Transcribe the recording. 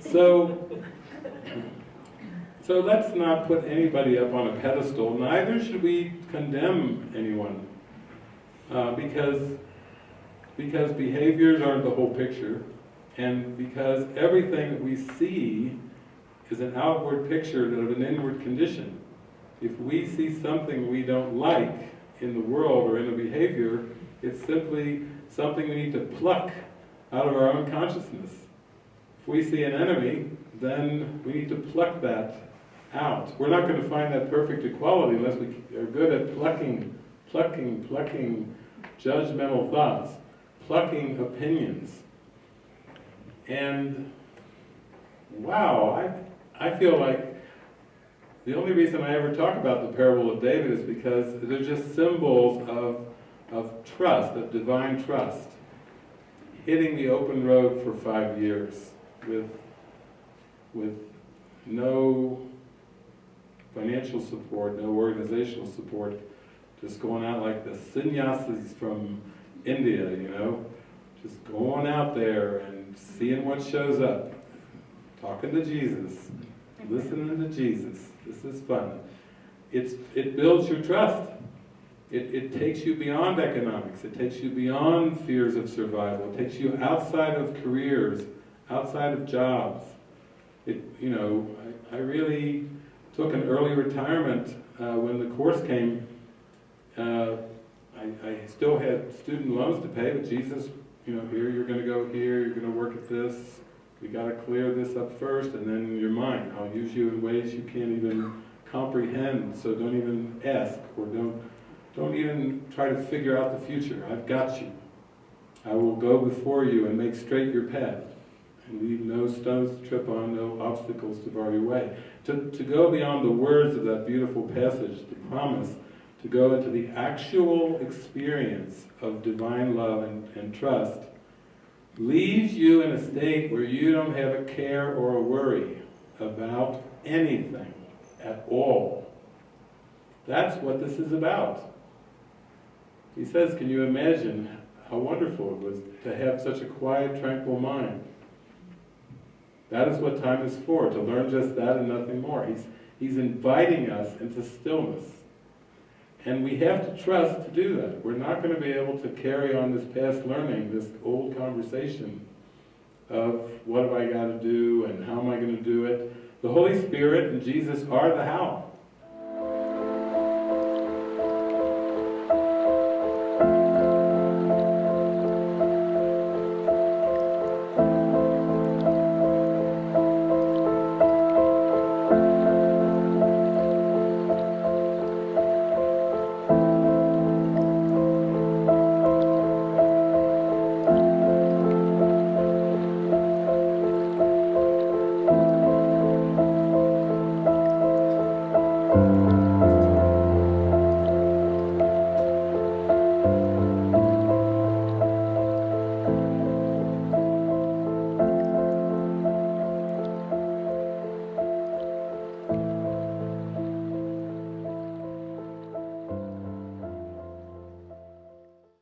So, so let's not put anybody up on a pedestal, neither should we condemn anyone. Uh, because, because behaviors aren't the whole picture, and because everything we see is an outward picture of an inward condition. If we see something we don't like in the world or in a behavior, it's simply something we need to pluck out of our own consciousness. If we see an enemy, then we need to pluck that out. We're not going to find that perfect equality unless we are good at plucking, plucking, plucking judgmental thoughts, plucking opinions. And wow, I, I feel like the only reason I ever talk about the parable of David is because they're just symbols of, of trust, of divine trust. Hitting the open road for five years with, with no financial support, no organizational support, just going out like the sannyasis from India, you know, just going out there and seeing what shows up, talking to Jesus, listening to Jesus. This is fun. It's, it builds your trust. It, it takes you beyond economics. It takes you beyond fears of survival. It takes you outside of careers, outside of jobs. It, you know, I, I really took an early retirement uh, when the course came. Uh, I, I still had student loans to pay, but Jesus, you know, here you're going to go here, you're going to work at this, we got to clear this up first, and then in your mind, I'll use you in ways you can't even comprehend. So don't even ask, or don't don't even try to figure out the future. I've got you. I will go before you and make straight your path, leave no stones to trip on, no obstacles to bar your way. To to go beyond the words of that beautiful passage, the promise to go into the actual experience of divine love and, and trust leaves you in a state where you don't have a care or a worry about anything at all. That's what this is about. He says, can you imagine how wonderful it was to have such a quiet, tranquil mind? That is what time is for, to learn just that and nothing more. He's, he's inviting us into stillness. And we have to trust to do that. We're not going to be able to carry on this past learning, this old conversation of what have I got to do and how am I going to do it. The Holy Spirit and Jesus are the how.